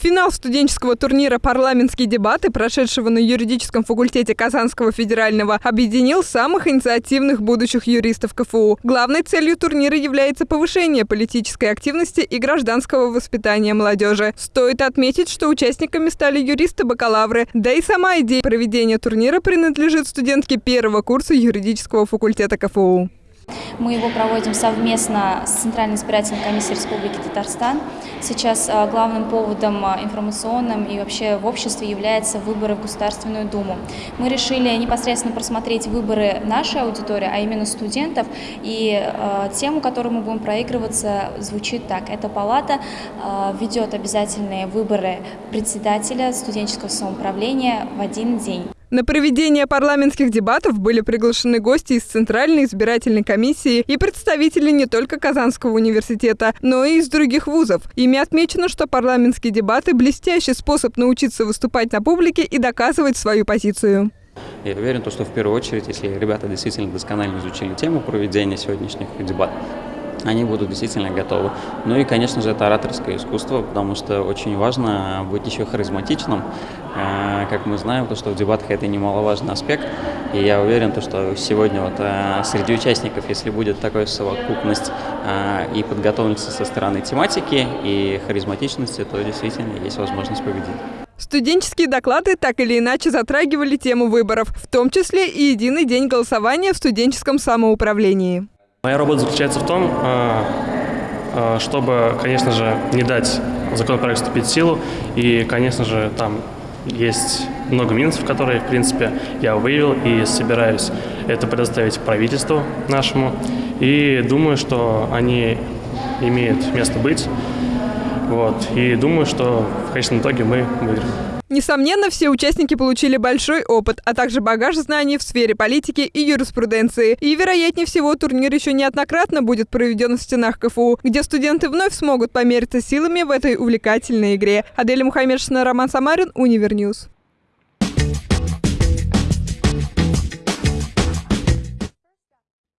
Финал студенческого турнира «Парламентские дебаты», прошедшего на юридическом факультете Казанского федерального, объединил самых инициативных будущих юристов КФУ. Главной целью турнира является повышение политической активности и гражданского воспитания молодежи. Стоит отметить, что участниками стали юристы-бакалавры, да и сама идея проведения турнира принадлежит студентке первого курса юридического факультета КФУ. Мы его проводим совместно с Центральной избирательной комиссией Республики Татарстан. Сейчас а, главным поводом а, информационным и вообще в обществе являются выборы в Государственную Думу. Мы решили непосредственно просмотреть выборы нашей аудитории, а именно студентов. И э, тему, которую мы будем проигрываться, звучит так. Эта палата ведет обязательные выборы председателя студенческого самоуправления в один день. На проведение парламентских дебатов были приглашены гости из Центральной избирательной комиссии и представители не только Казанского университета, но и из других вузов. Ими отмечено, что парламентские дебаты – блестящий способ научиться выступать на публике и доказывать свою позицию. Я уверен, что в первую очередь, если ребята действительно досконально изучили тему проведения сегодняшних дебатов, они будут действительно готовы. Ну и, конечно же, это ораторское искусство, потому что очень важно быть еще харизматичным. А, как мы знаем, то, что в дебатах это немаловажный аспект. И я уверен, то, что сегодня вот а, среди участников, если будет такая совокупность а, и подготовленности со стороны тематики, и харизматичности, то действительно есть возможность победить. Студенческие доклады так или иначе затрагивали тему выборов, в том числе и единый день голосования в студенческом самоуправлении. Моя работа заключается в том, а, а, чтобы, конечно же, не дать законопроект вступить в силу. И, конечно же, там есть много минусов, которые, в принципе, я выявил и собираюсь это предоставить правительству нашему. И думаю, что они имеют место быть. Вот. И думаю, что в конечном итоге мы выиграем. Несомненно, все участники получили большой опыт, а также багаж знаний в сфере политики и юриспруденции. И, вероятнее всего, турнир еще неоднократно будет проведен в стенах КФУ, где студенты вновь смогут помериться силами в этой увлекательной игре. Аделя Мухаммедшина, Роман Самарин, Univer News.